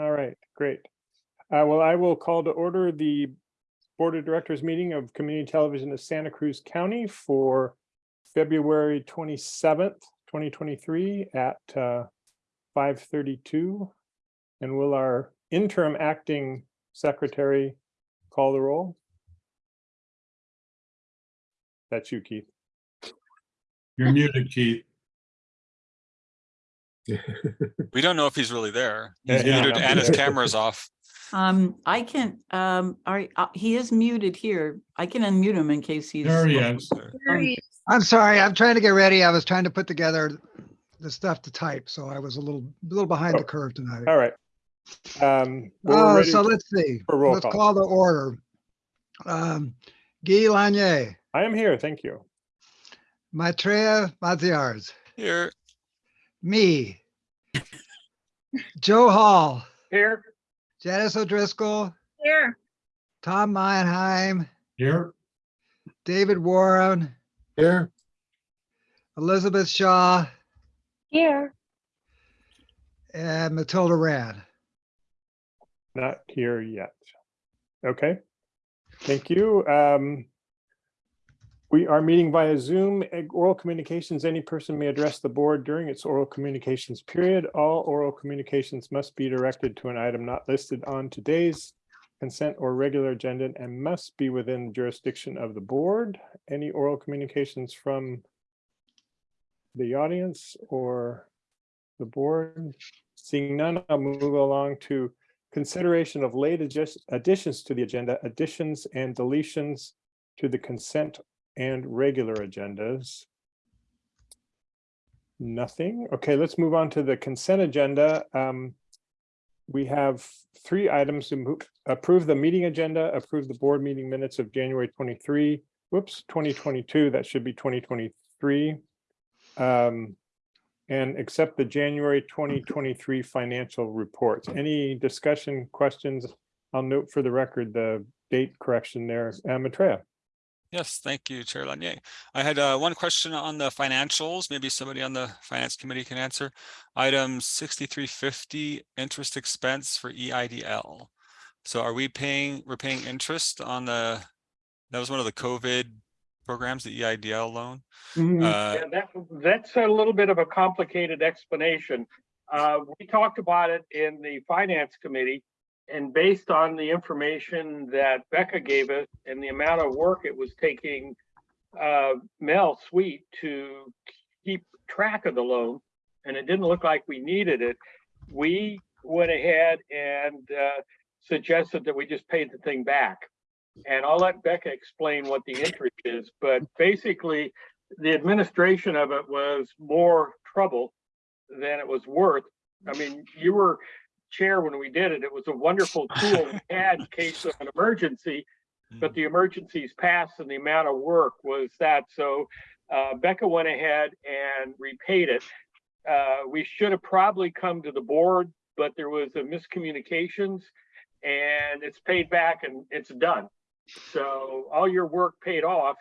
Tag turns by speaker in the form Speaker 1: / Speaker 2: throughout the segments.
Speaker 1: All right, great. Uh, well, I will call to order the Board of Directors meeting of Community Television of Santa Cruz County for February twenty-seventh, twenty twenty-three at uh, five thirty-two. And will our interim acting secretary call the roll? That's you, Keith.
Speaker 2: You're muted, Keith.
Speaker 3: We don't know if he's really there. He's
Speaker 1: yeah,
Speaker 3: muted and his camera's off.
Speaker 4: Um, I can, um, are, uh, he is muted here. I can unmute him in case he's.
Speaker 2: There he is.
Speaker 4: Um,
Speaker 5: I'm sorry, I'm trying to get ready. I was trying to put together the stuff to type, so I was a little, a little behind the curve tonight.
Speaker 1: All right. Um, we're
Speaker 5: Oh,
Speaker 1: ready
Speaker 5: so let's see.
Speaker 1: for
Speaker 5: Let's
Speaker 1: call.
Speaker 5: call the order. Um, Guy Lanier,
Speaker 1: I am here, thank you.
Speaker 5: Maitreya Maziarz,
Speaker 3: Here,
Speaker 5: me. Joe Hall,
Speaker 6: Here.
Speaker 5: Janice O'Driscoll,
Speaker 6: Here.
Speaker 5: Tom Meinheim,
Speaker 2: Here,
Speaker 5: David Warren,
Speaker 2: here,
Speaker 5: Elizabeth Shaw,
Speaker 6: Here.
Speaker 5: and Matilda Rand.
Speaker 1: Not here yet. Okay, thank you. Um, We are meeting via Zoom, oral communications. Any person may address the board during its oral communications period. All oral communications must be directed to an item not listed on today's consent or regular agenda and must be within jurisdiction of the board. Any oral communications from the audience or the board? Seeing none, I'll move along to consideration of late additions to the agenda, additions and deletions to the consent and regular agendas. Nothing. Okay, let's move on to the consent agenda. Um, we have three items to approve the meeting agenda, approve the board meeting minutes of January twenty-three, whoops, twenty twenty-two, that should be twenty twenty-three. Um, and accept the January twenty twenty-three financial reports. Any discussion, questions? I'll note for the record the date correction there. Uh.
Speaker 3: Yes, thank you, Chair Lanier. I had uh, one question on the financials. Maybe somebody on the Finance Committee can answer. Item sixty-three fifty, interest expense for E EIDL. So are we paying, we're paying interest on the, that was one of the COVID programs, the EIDL loan?
Speaker 1: Mm-hmm.
Speaker 3: Uh,
Speaker 6: Yeah, that, that's a little bit of a complicated explanation. Uh, we talked about it in the finance committee. And based on the information that Becca gave us and the amount of work it was taking uh, Mel Sweet to keep track of the loan, and it didn't look like we needed it, we went ahead and uh, suggested that we just paid the thing back. And I'll let Becca explain what the interest is, but basically, the administration of it was more trouble than it was worth. I mean, you were chair when we did it. It was a wonderful tool we had in case of an emergency, but the emergencies passed and the amount of work was that. So uh, Becca went ahead and repaid it. Uh, we should have probably come to the board, but there was a miscommunications and it's paid back and it's done. So all your work paid off.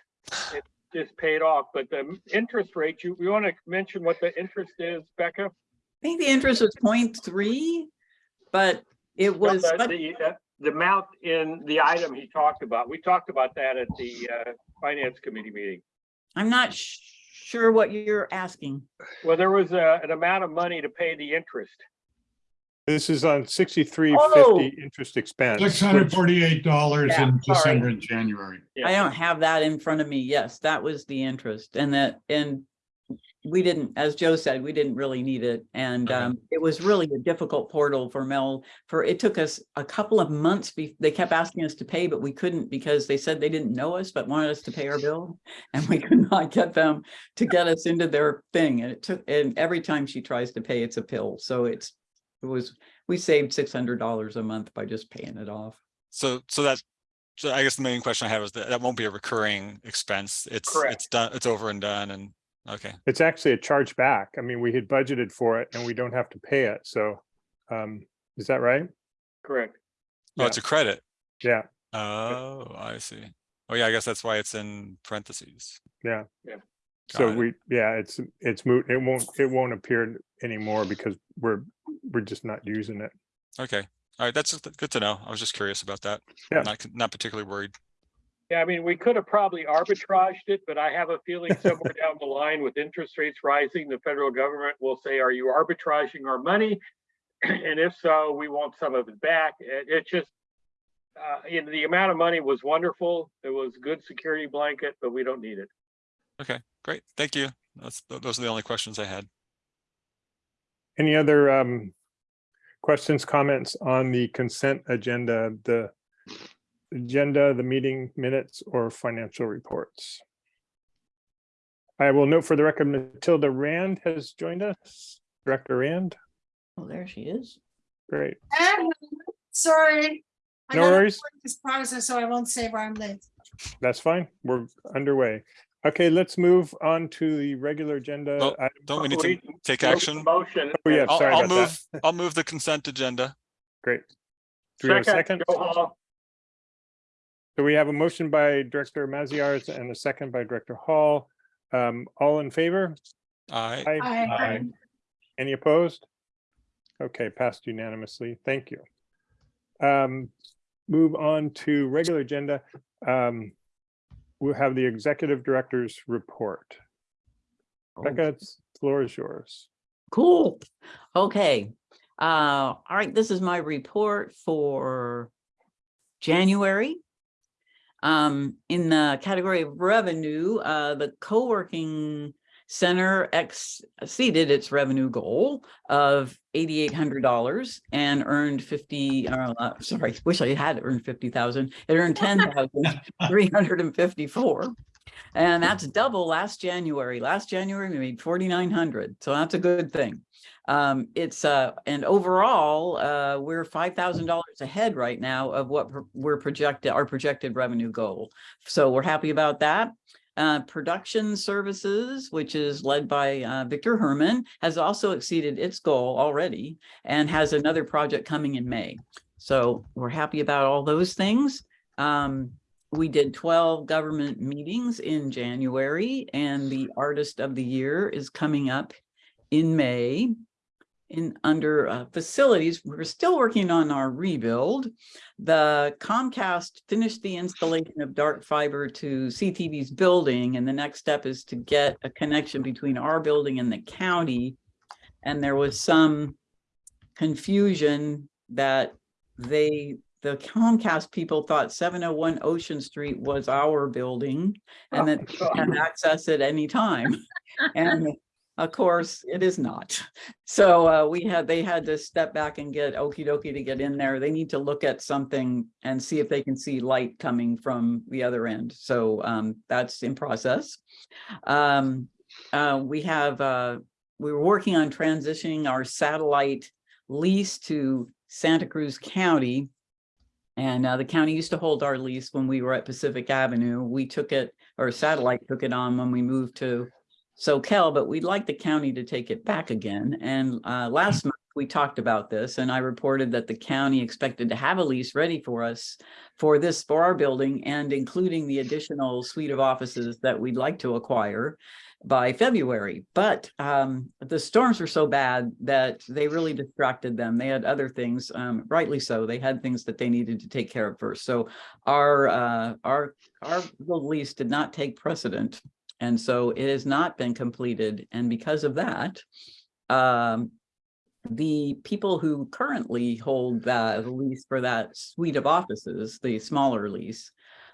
Speaker 6: It just paid off, but the interest rate, you, you want to mention what the interest is, Becca?
Speaker 4: I think the interest was 0.3, but it
Speaker 6: No,
Speaker 4: was,
Speaker 6: The,
Speaker 4: but
Speaker 6: the, uh, the amount in the item he talked about, we talked about that at the, uh, finance committee meeting.
Speaker 4: I'm not sh- sure what you're asking.
Speaker 6: Well, there was a, an amount of money to pay the interest.
Speaker 1: This is on sixty-three
Speaker 4: Oh.
Speaker 1: fifty interest expense.
Speaker 2: $648
Speaker 4: Yeah,
Speaker 2: in
Speaker 4: sorry.
Speaker 2: December and January.
Speaker 4: I don't have that in front of me. Yes, that was the interest and that, and we didn't, as Joe said, we didn't really need it. And
Speaker 3: Okay.
Speaker 4: um, it was really a difficult portal for Mel for, it took us a couple of months. They kept asking us to pay, but we couldn't because they said they didn't know us, but wanted us to pay our bill. And we could not get them to get us into their thing. And it took, and every time she tries to pay, it's a pill. So it's, it was, we saved six hundred dollars a month by just paying it off.
Speaker 3: So, so that, so I guess the main question I had was that that won't be a recurring expense. It's,
Speaker 6: Correct.
Speaker 3: it's done, it's over and done and, okay.
Speaker 1: It's actually a charge back. I mean, we had budgeted for it and we don't have to pay it, so. Um, is that right?
Speaker 6: Correct.
Speaker 3: Oh, it's a credit.
Speaker 1: Yeah,
Speaker 3: Oh, I see. Oh, yeah, I guess that's why it's in parentheses.
Speaker 1: yeah.
Speaker 6: Yeah.
Speaker 1: So
Speaker 3: it.
Speaker 1: we, yeah, it's, it's moot. It won't, it won't appear anymore because we're, we're just not using it.
Speaker 3: Okay, all right, that's good to know. I was just curious about that.
Speaker 1: Yeah.
Speaker 3: Not, not particularly worried.
Speaker 6: Yeah, I mean, we could have probably arbitraged it, but I have a feeling somewhere down the line with interest rates rising, the federal government will say, are you arbitraging our money? And if so, we want some of it back. It, it just, uh, you know, the amount of money was wonderful. It was a good security blanket, but we don't need it.
Speaker 3: Okay, great. Thank you. That's, those are the only questions I had.
Speaker 1: Any other um, questions, comments on the consent agenda, the agenda, the meeting minutes, or financial reports? I will note for the record, Matilda Rand has joined us. Director Rand,
Speaker 4: Oh, there she is.
Speaker 1: great.
Speaker 7: Ah, Sorry. I
Speaker 1: No
Speaker 7: gotta
Speaker 1: worries.
Speaker 7: This process, so I won't say why I'm late.
Speaker 1: That's fine. We're underway. Okay, let's move on to the regular agenda.
Speaker 3: Oh, Don't we need to take action?
Speaker 6: Motion.
Speaker 1: Oh, yeah,
Speaker 3: I'll,
Speaker 1: sorry
Speaker 3: I'll
Speaker 1: about
Speaker 3: move,
Speaker 1: that.
Speaker 3: I'll move the consent agenda.
Speaker 1: Great. Do we have a second?
Speaker 6: Joe Hall.
Speaker 1: So we have a motion by Director Maziarz and a second by Director Hall. Um, all in favor?
Speaker 3: Aye.
Speaker 1: Aye.
Speaker 7: I,
Speaker 2: Aye.
Speaker 1: Any opposed? Okay, passed unanimously. Thank you. Um, move on to regular agenda. Um, we'll have the executive director's report.
Speaker 4: Oh.
Speaker 1: Becca, it's- floor is yours.
Speaker 4: Cool. Okay. Uh, all right, this is my report for January. Um, in the category of revenue, uh, the co-working center exceeded its revenue goal of eighty-eight hundred dollars and earned fifty, uh, uh, sorry, wish I had earned fifty thousand. It earned ten thousand three hundred and fifty-four. And that's double last January. Last January, we made forty-nine hundred, so that's a good thing. Um, it's, uh, and overall, uh, we're five thousand dollars ahead right now of what we're projected, our projected revenue goal. So we're happy about that. Uh, production services, which is led by, uh, Victor Herman, has also exceeded its goal already and has another project coming in May. So we're happy about all those things. Um, we did twelve government meetings in January and the artist of the year is coming up in May. In under uh, facilities, we're still working on our rebuild. The Comcast finished the installation of dark fiber to CTV's building, and the next step is to get a connection between our building and the county. And there was some confusion that they, the Comcast people thought seven oh one Ocean Street was our building and that they can access it anytime. And of course, it is not. So uh, we had, they had to step back and get okie dokie to get in there. They need to look at something and see if they can see light coming from the other end. So um, that's in process. Um, uh, we have, uh, we were working on transitioning our satellite lease to Santa Cruz County. And uh, the county used to hold our lease when we were at Pacific Avenue. We took it, or satellite took it on when we moved to Soquel, but we'd like the county to take it back again. And uh, last month, we talked about this and I reported that the county expected to have a lease ready for us for this, for our building and including the additional suite of offices that we'd like to acquire by February. But um, the storms were so bad that they really distracted them. They had other things, um, rightly so. They had things that they needed to take care of first. So our, uh, our, our lease did not take precedent. And so it has not been completed. And because of that, um, the people who currently hold the lease for that suite of offices, the smaller lease,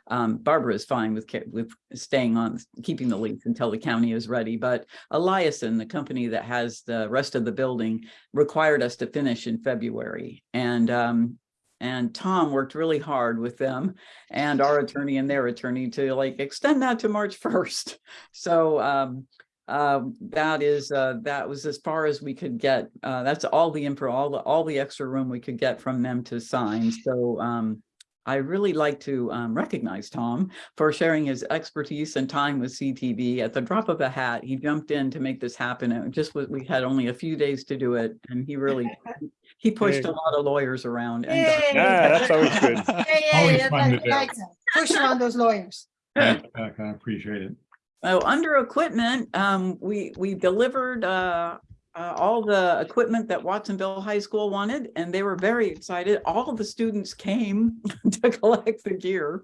Speaker 4: um, Barbara is fine with, with staying on, keeping the lease until the county is ready, but Eliason, the company that has the rest of the building, required us to finish in February. And, um, and Tom worked really hard with them and our attorney and their attorney to like extend that to March first. So, um, um, that is, uh, that was as far as we could get. Uh, that's all the info, all the, all the extra room we could get from them to sign. So, um, I really like to um, recognize Tom for sharing his expertise and time with CTV. At the drop of a hat, he jumped in to make this happen. And it just was, we had only a few days to do it, and he really he pushed
Speaker 1: Hey.
Speaker 4: a lot of lawyers around. And
Speaker 7: Yay.
Speaker 1: Yeah, that's always good.
Speaker 7: Hey,
Speaker 2: Always
Speaker 7: hey,
Speaker 2: fun to do.
Speaker 7: like that. Push around those lawyers.
Speaker 2: Thanks, I appreciate it.
Speaker 4: Oh, under equipment, um, we, we delivered, uh, uh, all the equipment that Watsonville High School wanted, and they were very excited. All of the students came to collect the gear.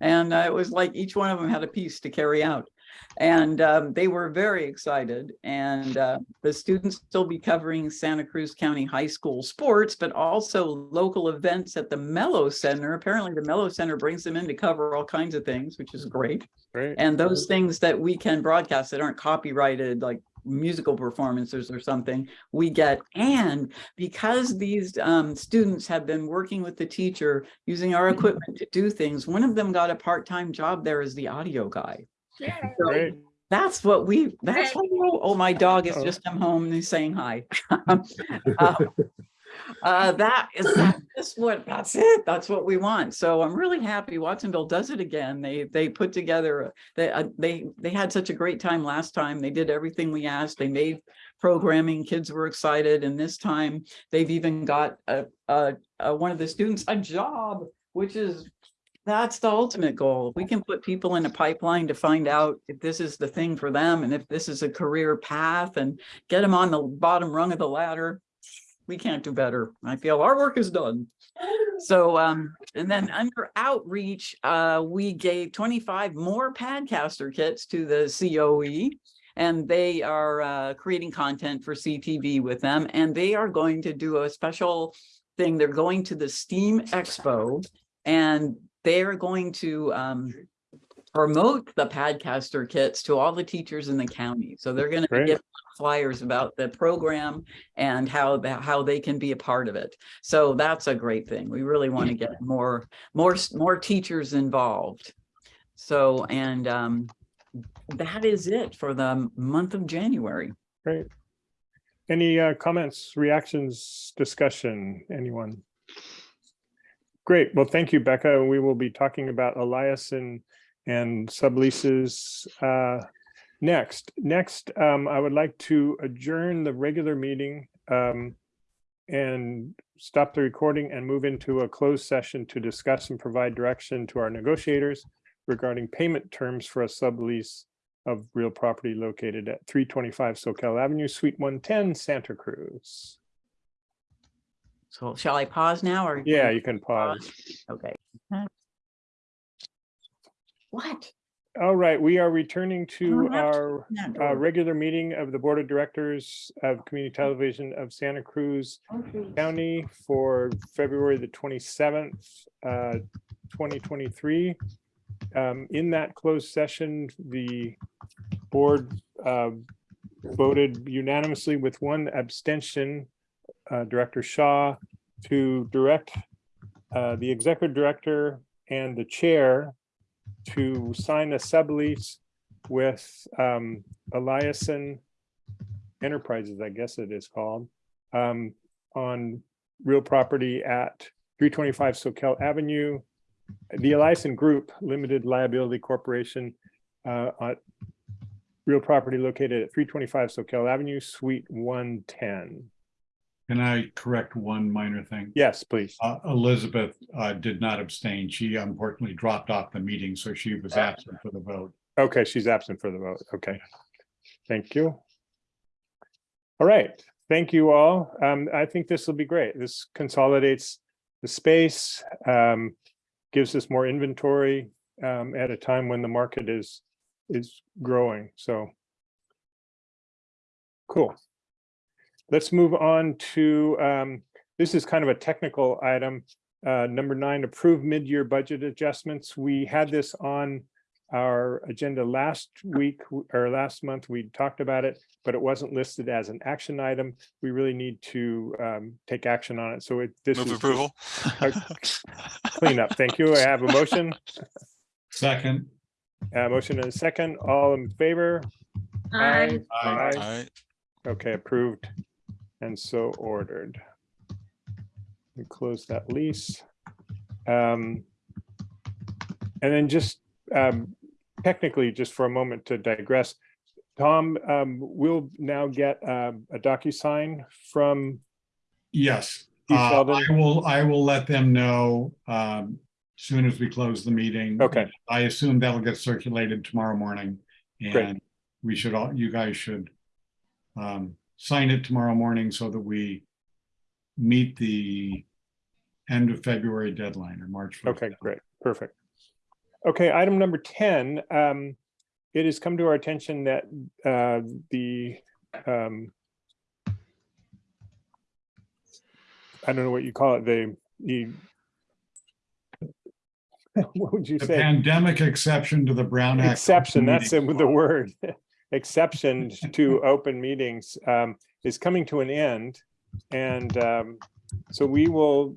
Speaker 4: And uh, it was like each one of them had a piece to carry out. And um, they were very excited. And uh, the students still be covering Santa Cruz County High School sports, but also local events at the Mello Center. Apparently the Mello Center brings them in to cover all kinds of things, which is great.
Speaker 1: Great.
Speaker 4: And those things that we can broadcast that aren't copyrighted, like musical performances or something, we get. And because these um, students have been working with the teacher, using our equipment to do things, one of them got a part-time job there as the audio guy. So that's what we, that's, what we- oh, my dog has just come home and he's saying hi. Uh, uh, that is, that's just what, that's it, that's what we want. So I'm really happy Watsonville does it again. They, they put together, they, uh, they, they had such a great time last time. They did everything we asked. They made programming, kids were excited. And this time they've even got a, a, a- one of the students a job, which is that's the ultimate goal. We can put people in a pipeline to find out if this is the thing for them and if this is a career path and get them on the bottom rung of the ladder. We can't do better. I feel our work is done. So, um, and then under outreach, uh, we gave twenty-five more Padcaster kits to the COE. And they are, uh, creating content for CTV with them and they are going to do a special thing. They're going to the STEAM Expo and they're going to um promote the Padcaster kits to all the teachers in the county. So they're gonna
Speaker 1: Great.
Speaker 4: give flyers about the program and how the, how they can be a part of it. So that's a great thing. We really want to get more, more, more teachers involved. So, and um that is it for the month of January.
Speaker 1: Great. Any uh, comments, reactions, discussion, anyone? Great. Well, thank you, Becca. We will be talking about Eliason, and subleases uh, next. Next, um, I would like to adjourn the regular meeting um, and stop the recording and move into a closed session to discuss and provide direction to our negotiators regarding payment terms for a sublease of real property located at three twenty-five Soquel Avenue, Suite one ten, Santa Cruz.
Speaker 4: So shall I pause now or?
Speaker 1: Yeah, you can pause.
Speaker 4: Okay. What?
Speaker 1: All right, we are returning to
Speaker 4: Don't to
Speaker 1: our uh, regular meeting of the Board of Directors of Community Television of Santa Cruz County for February the twenty-seventh, uh, twenty twenty-three. Um, in that closed session, the board, uh, voted unanimously with one abstention, uh, Director Shaw, to direct, uh, the executive director and the chair to sign a sublease with, um, Eliason Enterprises, I guess it is called, um, on real property at three twenty-five Soquel Avenue. The Eliason Group Limited Liability Corporation, uh, on real property located at three twenty-five Soquel Avenue, Suite one ten.
Speaker 2: Can I correct one minor thing?
Speaker 1: Yes, please.
Speaker 2: Uh, Elizabeth, uh, did not abstain. She unfortunately dropped off the meeting, so she was absent for the vote.
Speaker 1: Okay, she's absent for the vote. Okay. Thank you. All right, thank you all. Um, I think this will be great. This consolidates the space, um, gives us more inventory, um, at a time when the market is, is growing, so. Cool. Let's move on to, um, this is kind of a technical item. Uh, number nine, approve mid-year budget adjustments. We had this on our agenda last week or last month, we talked about it, but it wasn't listed as an action item. We really need to um, take action on it. So it, this
Speaker 3: Move
Speaker 1: is
Speaker 3: approval.
Speaker 1: cleanup. Thank you. I have a motion,
Speaker 2: Second,
Speaker 1: a motion and a second. All in favor?
Speaker 7: Aye.
Speaker 2: Aye.
Speaker 1: Aye.
Speaker 3: Alright,
Speaker 1: Okay, approved and so ordered. We close that lease. Um, And then just um, technically, just for a moment to digress, Tom, um, we'll now get um, a DocuSign from,
Speaker 2: yes. Uh, I will, I will let them know, um, soon as we close the meeting.
Speaker 1: Okay.
Speaker 2: I assume that'll get circulated tomorrow morning.
Speaker 1: Great.
Speaker 2: And we should all, you guys should, um, sign it tomorrow morning so that we meet the end of February deadline or March. 1st
Speaker 1: Okay,
Speaker 2: deadline.
Speaker 1: great, perfect. Okay, item number ten, um, it has come to our attention that, uh, the, um, I don't know what you call it, the, the what would you
Speaker 2: The
Speaker 1: say?
Speaker 2: pandemic exception to the Brown Act.
Speaker 1: Exception, that's the
Speaker 2: meetings
Speaker 1: the
Speaker 2: law.
Speaker 1: word. Exception to open meetings um, is coming to an end. And um, so we will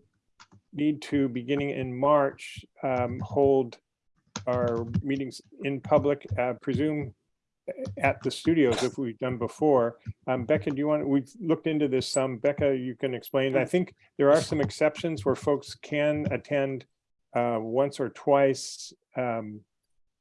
Speaker 1: need to, beginning in March, um, hold our meetings in public, uh, presume at the studios if we've done before. Um, Becca, do you want, we've looked into this some. Becca, you can explain. I think there are some exceptions where folks can attend uh, once or twice um,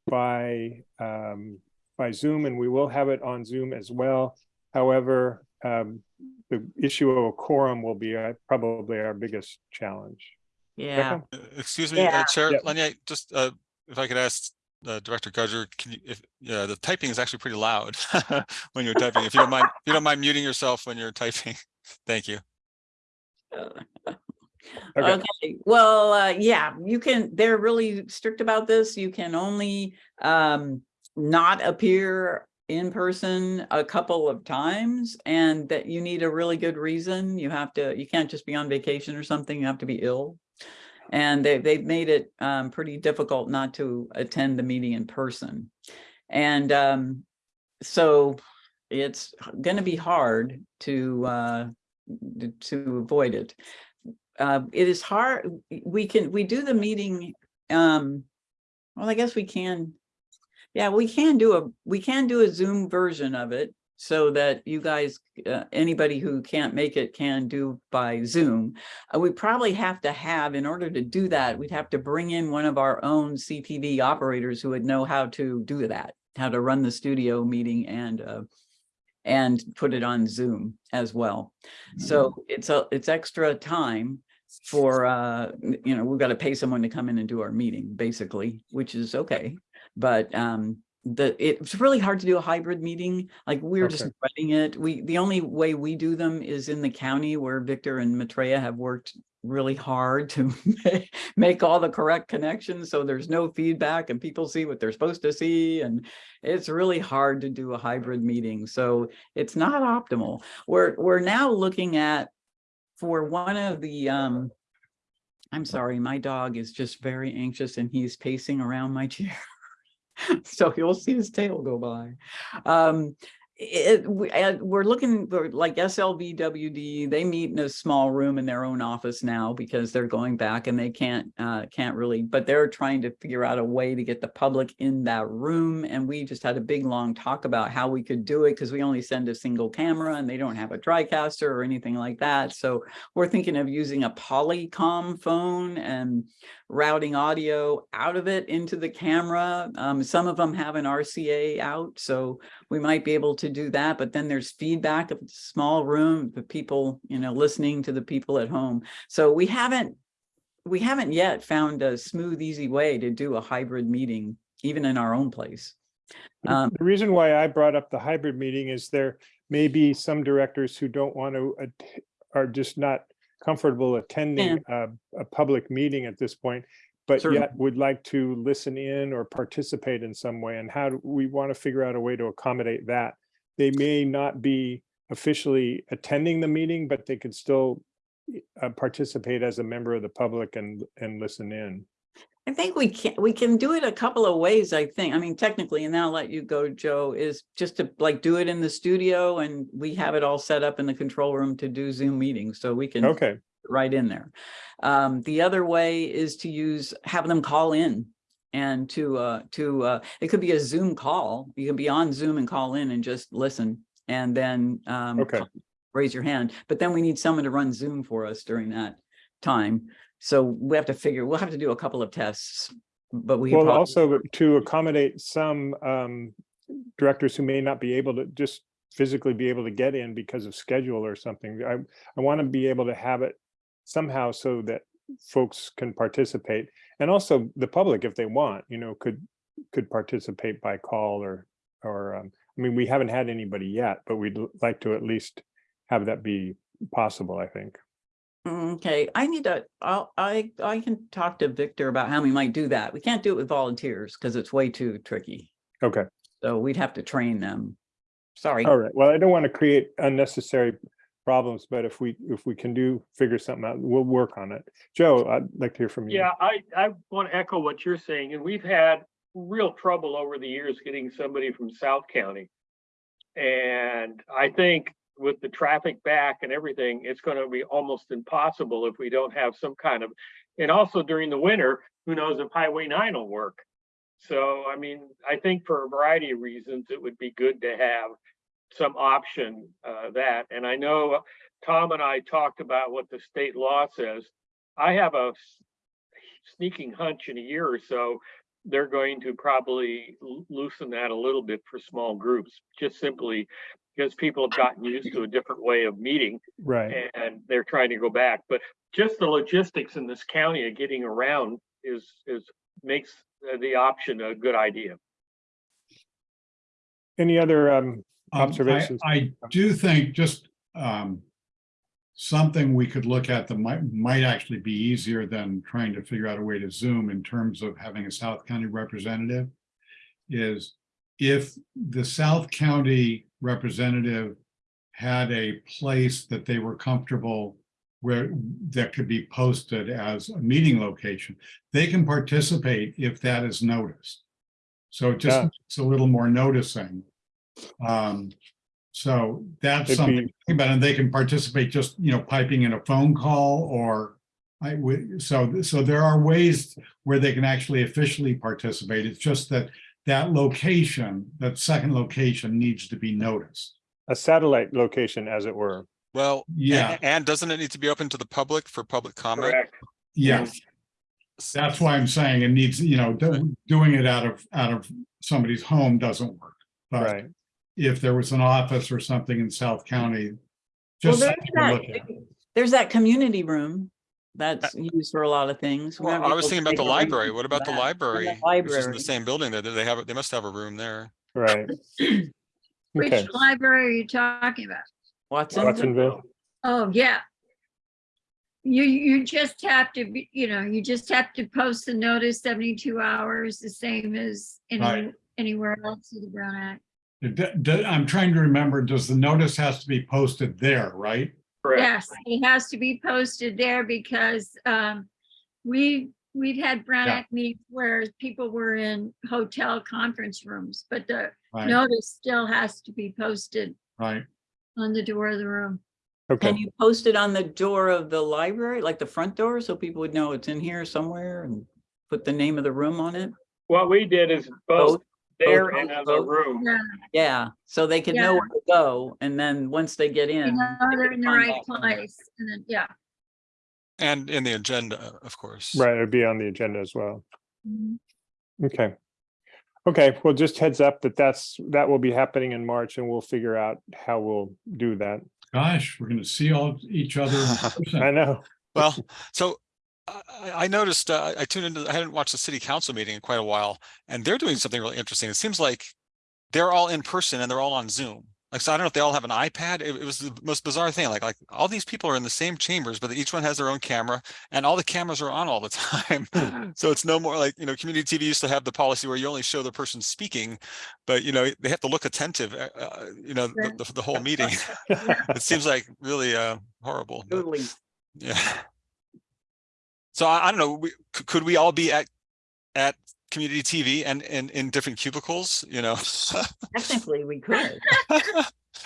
Speaker 1: by um, by Zoom, and we will have it on Zoom as well. However, um, the issue of a quorum will be uh, probably our biggest challenge.
Speaker 4: Yeah,
Speaker 1: Becca?
Speaker 3: Uh, Excuse me, uh, Chair
Speaker 1: Yeah.
Speaker 3: Lanier, just uh, if I could ask uh, Director Gudger, can you, if, yeah, the typing is actually pretty loud when you're typing. If you don't mind, if you don't mind muting yourself when you're typing. Thank you.
Speaker 1: Okay,
Speaker 4: Okay, well, uh, yeah, you can, they're really strict about this. You can only um not appear in person a couple of times and that you need a really good reason. You have to, you can't just be on vacation or something, you have to be ill. And they, they've made it um pretty difficult not to attend the meeting in person. And um, so it's gonna be hard to uh to avoid it uh, it is hard, we can, we do the meeting, um, well, I guess we can. Yeah, we can do a, we can do a Zoom version of it so that you guys, uh, anybody who can't make it can do by Zoom. Uh, we probably have to have, in order to do that, we'd have to bring in one of our own CTV operators who would know how to do that, how to run the studio meeting and, uh, and put it on Zoom as well. So it's a, it's extra time for, uh, you know, we've got to pay someone to come in and do our meeting, basically, which is okay. But, um, the, it's really hard to do a hybrid meeting, like we're just
Speaker 1: Okay.
Speaker 4: it. We, the only way we do them is in the county where Victor and Maitreya have worked really hard to make all the correct connections, so there's no feedback and people see what they're supposed to see, and it's really hard to do a hybrid meeting, so it's not optimal. We're, we're now looking at, for one of the, um, I'm sorry, my dog is just very anxious and he's pacing around my chair. So you'll see his tail go by. Um, it, we, we're looking, we're like SLVWD, they meet in a small room in their own office now because they're going back and they can't, uh, can't really, but they're trying to figure out a way to get the public in that room. And we just had a big, long talk about how we could do it because we only send a single camera and they don't have a TriCaster or anything like that. So we're thinking of using a Polycom phone and routing audio out of it into the camera. Um, some of them have an RCA out, so we might be able to do that, but then there's feedback of a small room, the people, you know, listening to the people at home. So we haven't, we haven't yet found a smooth, easy way to do a hybrid meeting, even in our own place. Um,
Speaker 1: the reason why I brought up the hybrid meeting is there may be some directors who don't want to, are just not comfortable attending a, a public meeting at this point, but
Speaker 4: Certainly.
Speaker 1: yet would like to listen in or participate in some way. And how do we want to figure out a way to accommodate that? They may not be officially attending the meeting, but they could still uh, participate as a member of the public and, and listen in.
Speaker 4: I think we can, we can do it a couple of ways, I think. I mean, technically, and then I'll let you go, Joe, is just to like do it in the studio and we have it all set up in the control room to do Zoom meetings, so we can
Speaker 1: Okay,
Speaker 4: right in there. Um, the other way is to use, have them call in and to, uh, to, uh, it could be a Zoom call. You can be on Zoom and call in and just listen and then, um,
Speaker 1: Okay.
Speaker 4: raise your hand, but then we need someone to run Zoom for us during that time. So we have to figure, we'll have to do a couple of tests, but we.
Speaker 1: well, also to accommodate some um, directors who may not be able to just physically be able to get in because of schedule or something. I, I want to be able to have it somehow so that folks can participate. And also the public, if they want, you know, could, could participate by call or, or, um, I mean, we haven't had anybody yet, but we'd like to at least have that be possible, I think.
Speaker 4: Mm, Okay, I need to, I'll, I, I can talk to Victor about how we might do that. We can't do it with volunteers because it's way too tricky.
Speaker 1: Okay,
Speaker 4: So we'd have to train them. Sorry.
Speaker 1: all right. Well, I don't want to create unnecessary problems, but if we, if we can do, figure something out, we'll work on it. Joe, I'd like to hear from you.
Speaker 6: Yeah, I, I want to echo what you're saying, and we've had real trouble over the years getting somebody from South County. And I think with the traffic back and everything, it's going to be almost impossible if we don't have some kind of, and also during the winter, who knows if Highway nine will work. So, I mean, I think for a variety of reasons, it would be good to have some option, uh, that, and I know Tom and I talked about what the state law says. I have a sneaking hunch in a year or so, they're going to probably loosen that a little bit for small groups, just simply because people have gotten used to a different way of meeting
Speaker 1: Right.
Speaker 6: and they're trying to go back. But just the logistics in this county of getting around is, is, makes the option a good idea.
Speaker 1: Any other, um,
Speaker 2: Um, I-
Speaker 1: Observations?
Speaker 2: I do think just um, something we could look at that might, might actually be easier than trying to figure out a way to Zoom in terms of having a South County representative is if the South County representative had a place that they were comfortable where that could be posted as a meeting location, they can participate if that is noticed. So it
Speaker 1: Yeah.
Speaker 2: just, it's a little more noticing. Um, so that's
Speaker 1: It'd
Speaker 2: something,
Speaker 1: be-
Speaker 2: to think about, and they can participate just, you know, piping in a phone call or I would, so, so there are ways where they can actually officially participate. It's just that that location, that second location needs to be noticed.
Speaker 1: a satellite location, as it were.
Speaker 3: Well,
Speaker 2: Yeah.
Speaker 3: and doesn't it need to be open to the public for public comment?
Speaker 6: Correct.
Speaker 2: Yes, that's why I'm saying it needs, you know, do- doing it out of, out of somebody's home doesn't work. But
Speaker 1: Right.
Speaker 2: if there was an office or something in South County,
Speaker 4: Well,
Speaker 2: just
Speaker 4: there's
Speaker 2: something to look at.
Speaker 4: that, there's that community room that's used for a lot of things.
Speaker 3: Uh, Well,
Speaker 4: Whenever
Speaker 3: I was
Speaker 4: people
Speaker 3: thinking about the
Speaker 4: a break
Speaker 3: library.
Speaker 4: from
Speaker 3: What about the
Speaker 4: that. And
Speaker 3: library? Which is in
Speaker 4: Library.
Speaker 3: the same building there. They have, they must have a room there.
Speaker 1: Right.
Speaker 7: Which library are you talking about?
Speaker 4: Watsonville.
Speaker 1: Watsonville.
Speaker 7: Oh, yeah. You, you just have to be, you know, you just have to post the notice seventy-two hours, the same as any,
Speaker 2: Right.
Speaker 7: anywhere else in the Brown Act.
Speaker 2: It d- d- I'm trying to remember, does the notice has to be posted there, right?
Speaker 6: Correct.
Speaker 7: Yes, it has to be posted there because um, we, we've had Brown
Speaker 2: Yeah.
Speaker 7: Act meetings where people were in hotel conference rooms, but the
Speaker 2: Right,
Speaker 7: notice still has to be posted
Speaker 2: right.
Speaker 7: on the door of the room.
Speaker 1: Okay.
Speaker 4: Can you post it on the door of the library, like the front door, so people would know it's in here somewhere and put the name of the room on it?
Speaker 6: What we did is both
Speaker 4: Both?
Speaker 6: There in the room.
Speaker 7: Yeah,
Speaker 4: Yeah, so they can know where to go, and then once they get
Speaker 7: you
Speaker 4: in.
Speaker 7: know,
Speaker 4: they
Speaker 7: they're in the right place and then, yeah.
Speaker 3: And in the agenda, of course.
Speaker 1: Right, it'd be on the agenda as well.
Speaker 7: Mhm.
Speaker 1: Okay. Okay, well, just heads up that that's, that will be happening in March and we'll figure out how we'll do that.
Speaker 2: Gosh, we're gonna see all each other.
Speaker 1: I know.
Speaker 3: Well, so I, noticed, uh, I tuned into, I hadn't watched the city council meeting in quite a while, and they're doing something really interesting. It seems like they're all in person and they're all on Zoom. Like, so I don't know if they all have an iPad. It, it was the most bizarre thing. Like, like all these people are in the same chambers, but each one has their own camera and all the cameras are on all the time. So it's no more like, you know, community TV used to have the policy where you only show the person speaking, but you know, they have to look attentive, uh, uh, you know, the, the, the whole meeting. It seems like really, uh, horrible. but-
Speaker 4: Totally.
Speaker 3: yeah. So I, I don't know, we, could we all be at, at community TV and, and in different cubicles, you know?
Speaker 4: Technically, we could.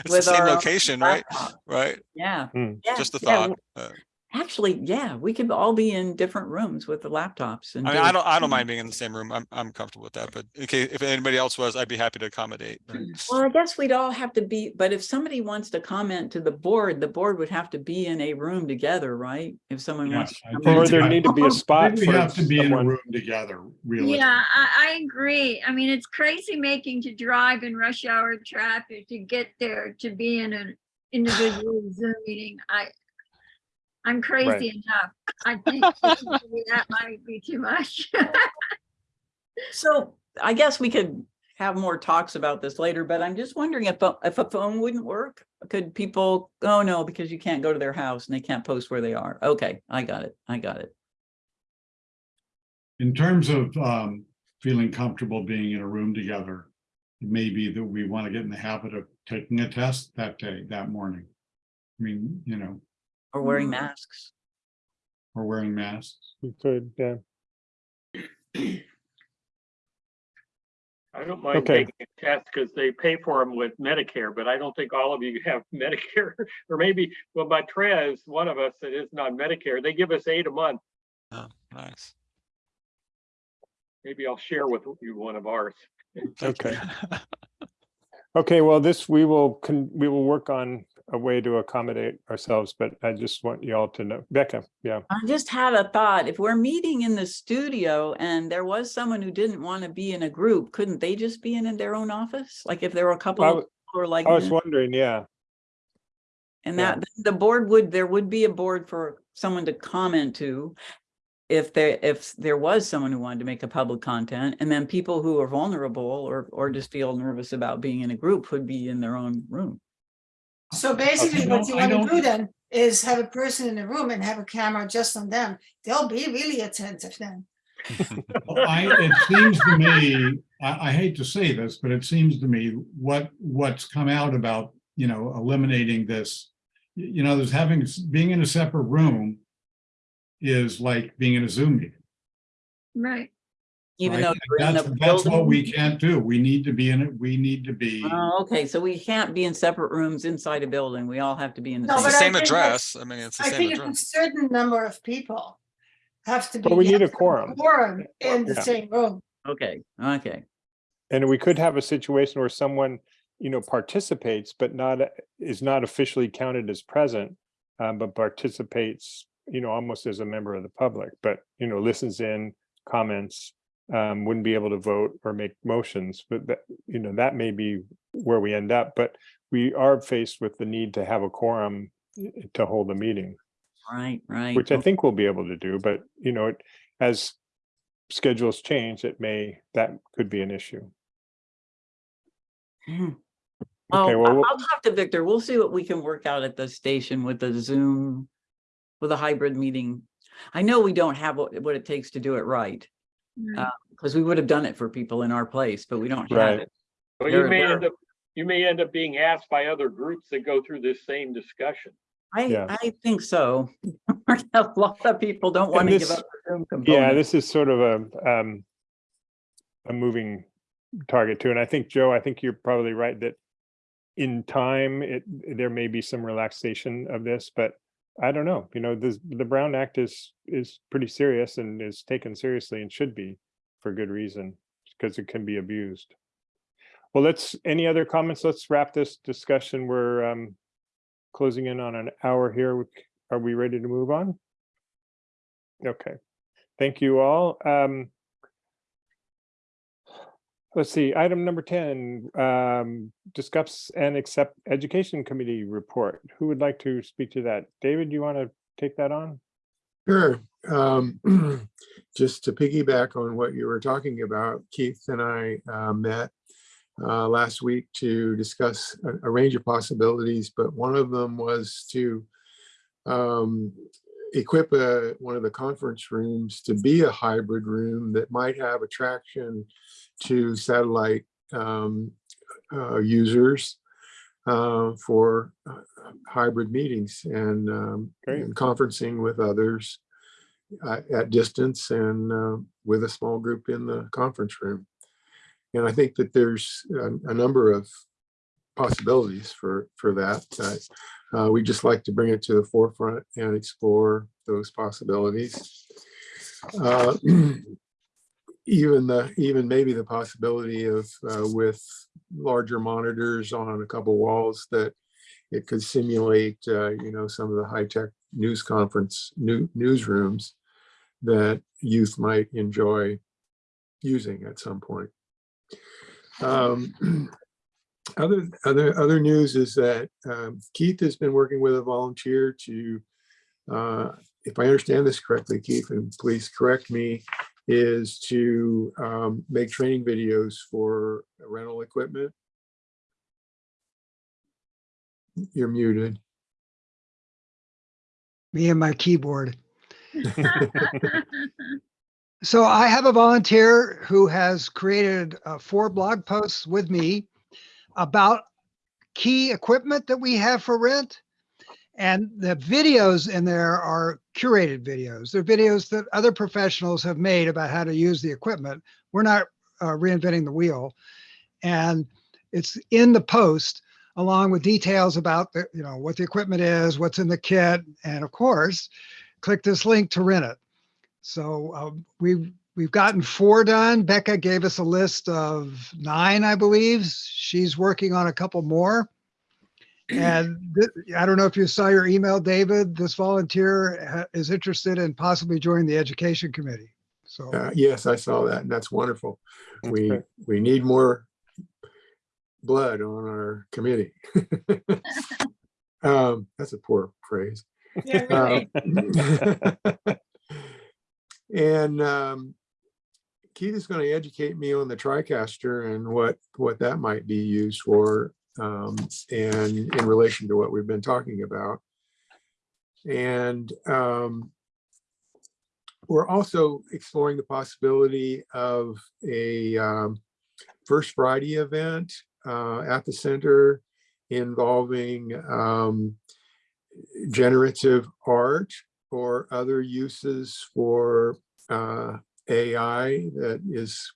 Speaker 3: It's the same location, right?
Speaker 4: laptop.
Speaker 3: Right?
Speaker 4: Yeah.
Speaker 1: Hmm.
Speaker 4: yeah,
Speaker 3: Just a
Speaker 4: yeah,
Speaker 3: thought. Uh,
Speaker 4: Actually, yeah, we could all be in different rooms with the laptops and.
Speaker 3: I mean,
Speaker 4: do-
Speaker 3: I don't, I don't mind being in the same room. I'm, I'm comfortable with that, but okay, if anybody else was, I'd be happy to accommodate. but- hmm.
Speaker 4: Well, I guess we'd all have to be, but if somebody wants to comment to the board, the board would have to be in a room together, right? If someone
Speaker 2: Yeah,
Speaker 4: wants. to come
Speaker 1: Or there need to be a spot
Speaker 2: We
Speaker 1: for
Speaker 2: have to be in a room together, really.
Speaker 7: Yeah, I, I agree. I mean, it's crazy making to drive in rush hour traffic to get there, to be in an individual Zoom meeting. I, I'm crazy enough. I think that might be too much.
Speaker 4: So I guess we could have more talks about this later, but I'm just wondering if, a- if a phone wouldn't work? Could people, oh no, because you can't go to their house and they can't post where they are. Okay, I got it. I got it.
Speaker 2: In terms of um, feeling comfortable being in a room together, it may be that we want to get in the habit of taking a test that day, that morning. I mean, you know,
Speaker 4: Or wearing mm. masks.
Speaker 2: or wearing masks.
Speaker 1: You could, yeah.
Speaker 6: I don't mind
Speaker 1: Okay.
Speaker 6: taking a test because they pay for them with Medicare, but I don't think all of you have Medicare. Or maybe, well, Maitreya is one of us that isn't on Medicare. They give us eight a month.
Speaker 3: Oh, nice.
Speaker 6: Maybe I'll share with you one of ours.
Speaker 1: Okay. Okay, well, this, we will, con we will work on a way to accommodate ourselves, but I just want you all to know, Becca, yeah.
Speaker 4: I just had a thought, if we're meeting in the studio and there was someone who didn't want to be in a group, couldn't they just be in, in their own office? Like if there were a couple
Speaker 1: I
Speaker 4: of people who are like,
Speaker 1: I was wondering, yeah,
Speaker 4: and
Speaker 1: yeah.
Speaker 4: that, the board would, there would be a board for someone to comment to. If there, if there was someone who wanted to make a public content, and then people who are vulnerable or, or just feel nervous about being in a group would be in their own room.
Speaker 8: So basically
Speaker 2: I
Speaker 8: what
Speaker 2: don't-
Speaker 8: you
Speaker 2: I
Speaker 8: want to
Speaker 2: don't-
Speaker 8: then is have a person in the room and have a camera just on them. They'll be really attentive then.
Speaker 2: I, it seems to me, I, I hate to say this, but it seems to me what, what's come out about, you know, eliminating this. You know, there's having, being in a separate room is like being in a Zoom meeting.
Speaker 7: Right.
Speaker 4: Even
Speaker 2: right?
Speaker 4: though. you're in
Speaker 2: That's,
Speaker 4: the
Speaker 2: that's what we can't do. We need to be in it. We need to be.
Speaker 4: Oh, okay, so we can't be in separate rooms inside a building. We all have to be in the
Speaker 8: No,
Speaker 4: same.
Speaker 3: the
Speaker 8: but I
Speaker 3: address. I mean, it's the
Speaker 8: I
Speaker 3: same
Speaker 8: think it's a certain number of people have to be.
Speaker 1: But we need a
Speaker 8: have to be
Speaker 1: quorum.
Speaker 8: Quorum in the
Speaker 1: Yeah.
Speaker 8: same room.
Speaker 4: Okay, okay.
Speaker 1: and we could have a situation where someone, you know, participates, but not, is not officially counted as present. Um, but participates, you know, almost as a member of the public, but, you know, listens in, comments. Um, wouldn't be able to vote or make motions, but that, you know, that may be where we end up, but we are faced with the need to have a quorum eh, to hold a meeting.
Speaker 4: Right, right.
Speaker 1: which I think we'll be able to do, but you know, it- as schedules change, it may, that could be an issue.
Speaker 4: Hmm.
Speaker 1: Okay,
Speaker 4: Well,
Speaker 1: we'll-
Speaker 4: I'll talk to Victor. We'll see what we can work out at the station with the Zoom, with a hybrid meeting. I know we don't have what, what it takes to do it right,
Speaker 7: right.
Speaker 4: because we would have done it for people in our place, but we don't have
Speaker 1: Right.
Speaker 4: it.
Speaker 6: Well,
Speaker 4: There-
Speaker 6: you may
Speaker 4: there-
Speaker 6: end up, you may end up being asked by other groups that go through this same discussion.
Speaker 4: I,
Speaker 1: Yeah.
Speaker 4: I think so. A lot of people don't want to give up the Zoom
Speaker 1: yeah, this is sort of a, um, a moving target too, and I think, Joe, I think you're probably right that in time, it, there may be some relaxation of this, but I don't know, you know, the, the Brown Act is, is pretty serious and is taken seriously and should be for good reason, because it can be abused. Well, let's, any other comments? Let's wrap this discussion. We're, um, closing in on an hour here. Are we ready to move on? Okay, thank you all. Um, Let's see, item number ten, um, discuss and accept education committee report. Who would like to speak to that? David, you want to take that on?
Speaker 9: Sure. Um, Just to piggyback on what you were talking about, Keith and I uh, met uh, last week to discuss a- a range of possibilities, but one of them was to um, equip a- one of the conference rooms to be a hybrid room that might have attraction to satellite um, uh, users uh, for uh, hybrid meetings and um, and conferencing with others uh, at distance and uh, with a small group in the conference room. And I think that there's a, a number of possibilities for for that. Uh, uh, we just like to bring it to the forefront and explore those possibilities. Uh, even the even maybe the possibility of uh, with larger monitors on a couple walls that it could simulate uh, you know some of the high tech news conference new newsrooms that youth might enjoy using at some point. Um, other other other news is that um, Keith has been working with a volunteer to, uh, if I understand this correctly, Keith, and please correct me, is to um, make training videos for rental equipment. You're muted.
Speaker 5: Me and my keyboard. So I have a volunteer who has created uh, four blog posts with me about key equipment that we have for rent. And the videos in there are curated videos. They're videos that other professionals have made about how to use the equipment. We're not uh, reinventing the wheel. And it's in the post along with details about the, you know, what the equipment is, what's in the kit, and of course, click this link to rent it. So uh, we've we've gotten four done. Becca gave us a list of nine, I believe. She's working on a couple more. And I don't know if you saw your email, David. This volunteer is interested in possibly joining the education committee. So
Speaker 9: Uh, Yes, I saw that and that's wonderful.
Speaker 1: That's
Speaker 9: We,
Speaker 1: great.
Speaker 9: we need more blood on our committee. Um, That's a poor phrase.
Speaker 8: Yeah,
Speaker 9: Um. And um, Keith is going to educate me on the TriCaster and what, what that might be used for um, and in relation to what we've been talking about. And um, we're also exploring the possibility of a um, First Friday event uh, at the center involving um, generative art or other uses for uh, AI that is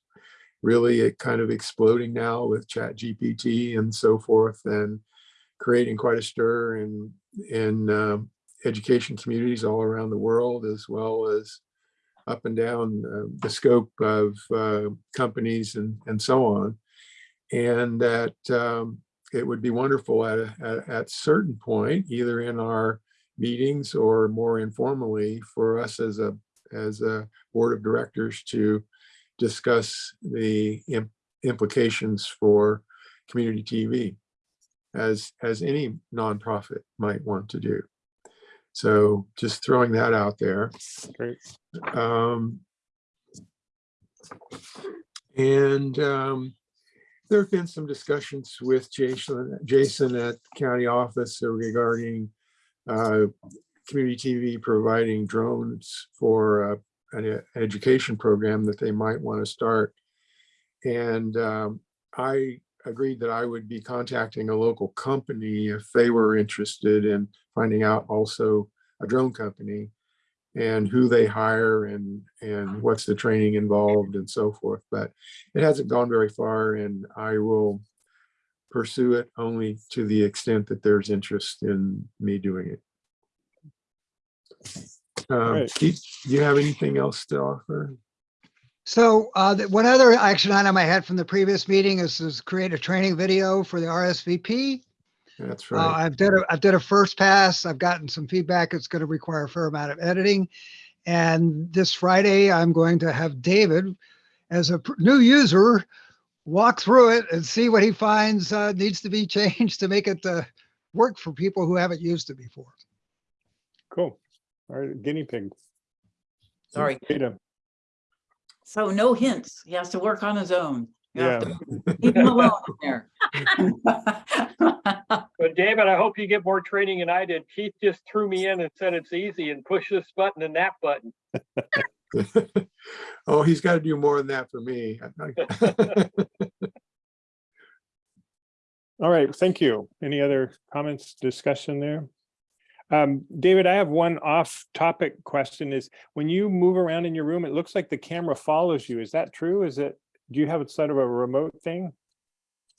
Speaker 9: really a kind of exploding now with chat GPT and so forth and creating quite a stir in, in um, education communities all around the world as well as up and down uh, the scope of uh, companies and, and so on. And that um, it would be wonderful at, a, at, at certain point, either in our meetings or more informally for us as a, as a board of directors to discuss the im- implications for community TV as, as any nonprofit might want to do. So just throwing that out there.
Speaker 1: Great.
Speaker 9: Um, and um, there have been some discussions with Jason, Jason at county office regarding uh, community TV providing drones for uh, an e- education program that they might want to start. And um, I agreed that I would be contacting a local company if they were interested in finding out also a drone company and who they hire and, and what's the training involved and so forth. But it hasn't gone very far and I will pursue it only to the extent that there's interest in me doing it. Um,
Speaker 1: Right.
Speaker 9: Keith, do you have anything else to offer?
Speaker 5: So uh, the- one other action item I had from the previous meeting is to create a training video for the RSVP.
Speaker 9: That's
Speaker 5: Uh,
Speaker 9: right.
Speaker 5: I've done a, I've done a first pass. I've gotten some feedback. It's going to require a fair amount of editing. And this Friday, I'm going to have David, as a pr- new user, walk through it and see what he finds uh, needs to be changed to make it uh, work for people who haven't used it before.
Speaker 1: Cool. All right, guinea pig.
Speaker 4: Sorry.
Speaker 1: Data.
Speaker 4: So no hints. He has to work on his own. You have
Speaker 1: Yeah.
Speaker 4: to Leave him alone there.
Speaker 6: But David, I hope you get more training than I did. Keith just threw me in and said it's easy and push this button and that button.
Speaker 9: Oh, he's got to do more than that for me.
Speaker 1: All right, thank you. Any other comments, discussion there? Um, David, I have one off-topic question is, when you move around in your room, it looks like the camera follows you. Is that true? Is it, do you have it sort of a remote thing?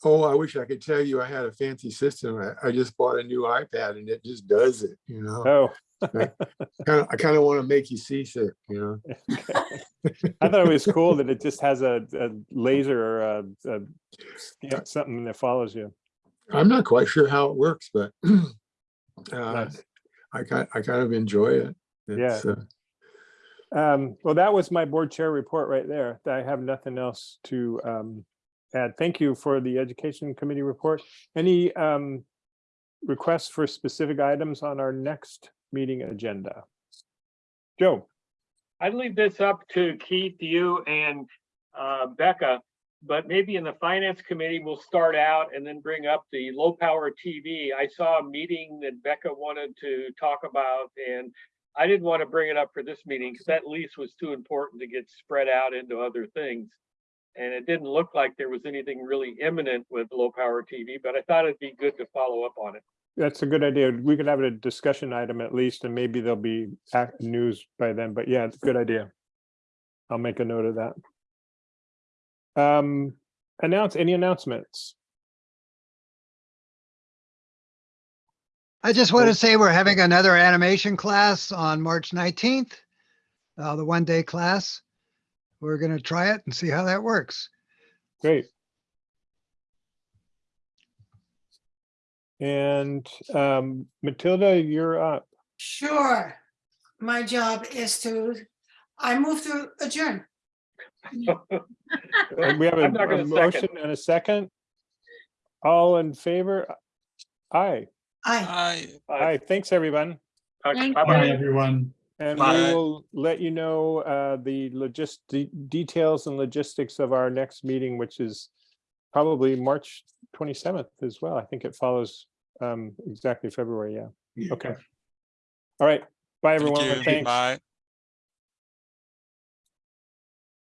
Speaker 9: Oh, I wish I could tell you I had a fancy system. I, I just bought a new iPad and it just does it, you know?
Speaker 1: Oh,
Speaker 9: Kind of, I kind of want to make you seasick, you know?
Speaker 1: I thought it was cool that it just has a, a laser or a, a, you know, something that follows you.
Speaker 9: I'm not quite sure how it works, but uh,
Speaker 1: Nice.
Speaker 9: I kind, I kind of enjoy it.
Speaker 1: Yeah.
Speaker 9: Uh,
Speaker 1: Um, well, that was my board chair report right there. I have nothing else to um, add. Thank you for the education committee report. Any um, requests for specific items on our next meeting agenda? Joe,
Speaker 6: I'd leave this up to Keith, you and uh, Becca. But maybe in the finance committee, we'll start out and then bring up the low power TV. I saw a meeting that Becca wanted to talk about and I didn't want to bring it up for this meeting because that lease was too important to get spread out into other things. And it didn't look like there was anything really imminent with low power TV, but I thought it'd be good to follow up on it.
Speaker 1: That's a good idea. We could have a discussion item at least, and maybe there'll be news by then, but yeah, it's a good idea. I'll make a note of that. Um, announce, any announcements?
Speaker 5: I just want to say we're having another animation class on March 19th. Uh, the one day class. We're going to try it and see how that works.
Speaker 1: Great. And um, Matilda, you're up.
Speaker 8: Sure. My job is to, I move to adjourn.
Speaker 1: Uh, We have a
Speaker 6: I'm not
Speaker 1: a
Speaker 6: gonna second.
Speaker 1: motion and a second. All in favor? Aye,
Speaker 8: Aye.
Speaker 3: I,
Speaker 1: aye. Thanks, everyone.
Speaker 7: Thank
Speaker 2: Bye,
Speaker 6: Bye-bye.
Speaker 2: everyone.
Speaker 1: And we
Speaker 3: Bye.
Speaker 1: will let you know uh, the logist, de- details and logistics of our next meeting, which is probably March 27th as well. I think it follows um, exactly February, yeah. Okay. All right. Bye,
Speaker 3: thank
Speaker 1: everyone.
Speaker 3: you.
Speaker 1: Thanks.
Speaker 3: Bye.